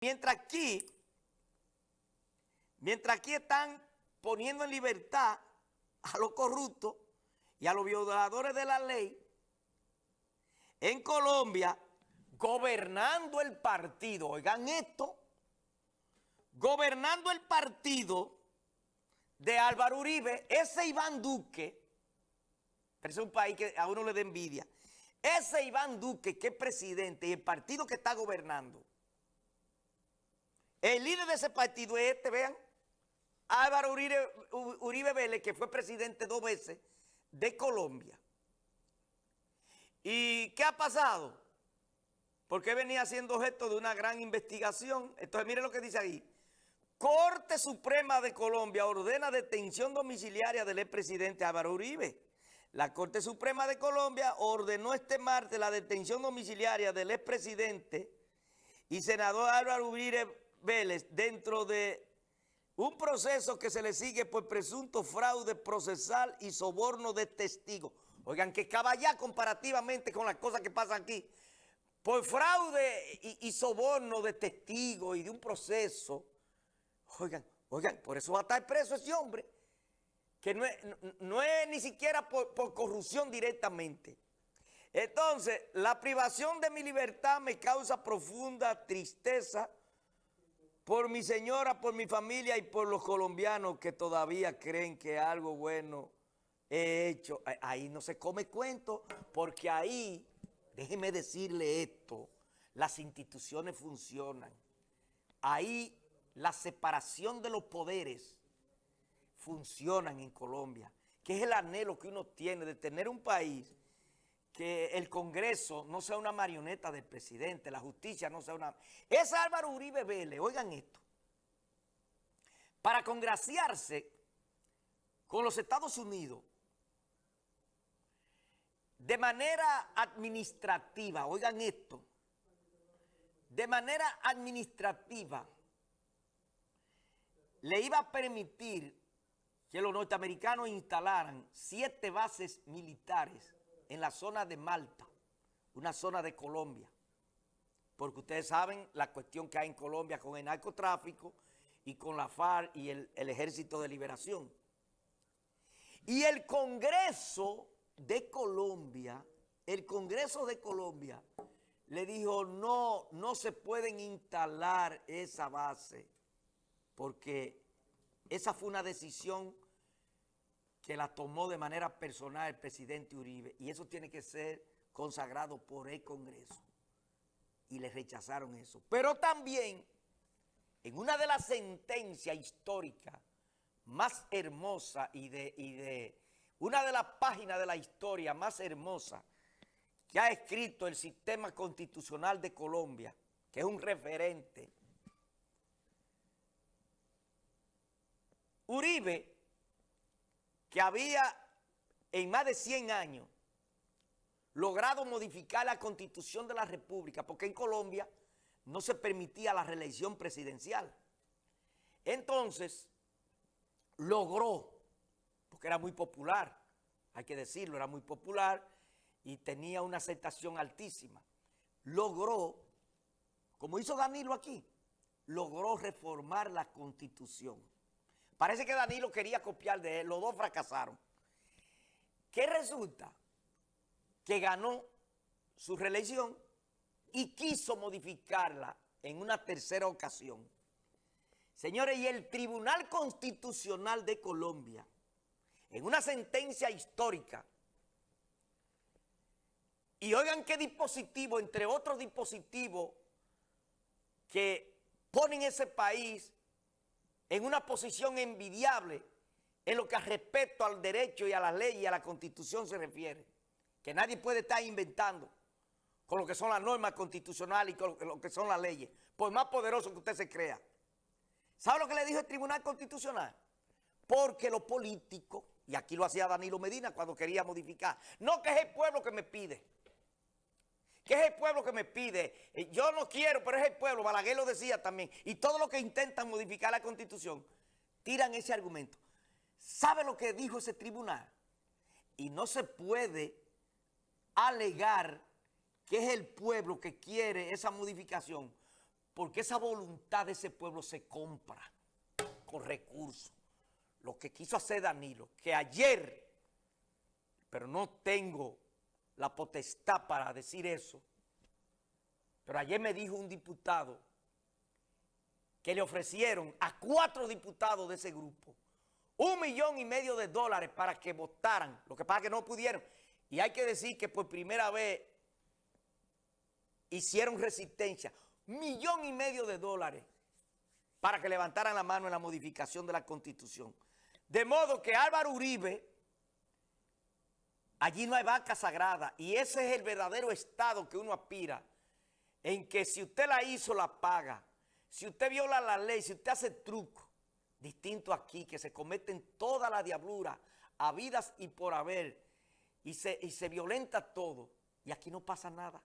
Mientras aquí, mientras aquí están poniendo en libertad a los corruptos y a los violadores de la ley, en Colombia, gobernando el partido, oigan esto, gobernando el partido de Álvaro Uribe, ese Iván Duque, pero es un país que a uno le da envidia, ese Iván Duque que es presidente y el partido que está gobernando, el líder de ese partido es este, vean, Álvaro Uribe, Vélez, que fue presidente dos veces de Colombia. ¿Y qué ha pasado? Porque venía siendo objeto de una gran investigación. Entonces, mire lo que dice ahí. Corte Suprema de Colombia ordena detención domiciliaria del expresidente Álvaro Uribe. La Corte Suprema de Colombia ordenó este martes la detención domiciliaria del expresidente y senador Álvaro Uribe Vélez dentro de un proceso que se le sigue por presunto fraude procesal y soborno de testigos. Oigan, que caballá comparativamente con las cosas que pasan aquí. Por fraude y, soborno de testigos y de un proceso. Oigan, oigan, por eso va a estar preso ese hombre. Que no es, ni siquiera por corrupción directamente. Entonces, la privación de mi libertad me causa profunda tristeza por mi señora, por mi familia y por los colombianos que todavía creen que algo bueno he hecho. Ahí no se come cuento, porque ahí, déjeme decirle esto, las instituciones funcionan. Ahí la separación de los poderes funcionan en Colombia, que es el anhelo que uno tiene de tener un país que el Congreso no sea una marioneta del presidente, la justicia no sea una... Es Álvaro Uribe Vélez, oigan esto, para congraciarse con los Estados Unidos de manera administrativa, oigan esto, de manera administrativa le iba a permitir que los norteamericanos instalaran siete bases militares en la zona de Malta, una zona de Colombia, porque ustedes saben la cuestión que hay en Colombia con el narcotráfico y con la FARC y el, el Ejército de Liberación. Y el Congreso de Colombia, el Congreso de Colombia le dijo, no, no se pueden instalar esa base, porque esa fue una decisión que la tomó de manera personal el presidente Uribe y eso tiene que ser consagrado por el Congreso. Y le rechazaron eso. Pero también, en una de las sentencias históricas más hermosas y de, y de una de las páginas de la historia más hermosa que ha escrito el sistema constitucional de Colombia, que es un referente, Uribe que había en más de 100 años logrado modificar la constitución de la república, porque en Colombia no se permitía la reelección presidencial. Entonces, logró, porque era muy popular, hay que decirlo, era muy popular y tenía una aceptación altísima, logró, como hizo Danilo aquí, logró reformar la constitución. Parece que Danilo quería copiar de él, los dos fracasaron. ¿Qué resulta? Que ganó su reelección y quiso modificarla en una tercera ocasión. Señores, y el Tribunal Constitucional de Colombia, en una sentencia histórica, y oigan qué dispositivo, entre otros dispositivos que ponen ese país en una posición envidiable en lo que a respeto al derecho y a la ley y a la constitución se refiere. Que nadie puede estar inventando con lo que son las normas constitucionales y con lo que son las leyes, por más poderoso que usted se crea. ¿Sabe lo que le dijo el Tribunal Constitucional? Porque los políticos, y aquí lo hacía Danilo Medina cuando quería modificar, no que es el pueblo que me pide, que es el pueblo que me pide. Eh, yo no quiero, pero es el pueblo. Balaguer lo decía también. Y todos los que intentan modificar la Constitución tiran ese argumento. ¿Sabe lo que dijo ese tribunal? Y no se puede alegar que es el pueblo que quiere esa modificación, Porque esa voluntad de ese pueblo se compra con recursos. Lo que quiso hacer Danilo, que ayer, pero no tengo la potestad para decir eso, pero ayer me dijo un diputado que le ofrecieron a cuatro diputados de ese grupo un millón y medio de dólares para que votaran. Lo que pasa es que no pudieron. Y hay que decir que por primera vez hicieron resistencia. Millón y medio de dólares para que levantaran la mano en la modificación de la Constitución. De modo que Álvaro Uribe, allí no hay vaca sagrada y ese es el verdadero estado que uno aspira, en que si usted la hizo, la paga. Si usted viola la ley, si usted hace truco, distinto aquí, que se cometen toda la diablura, a vidas y por haber, y se, y se violenta todo, y aquí no pasa nada.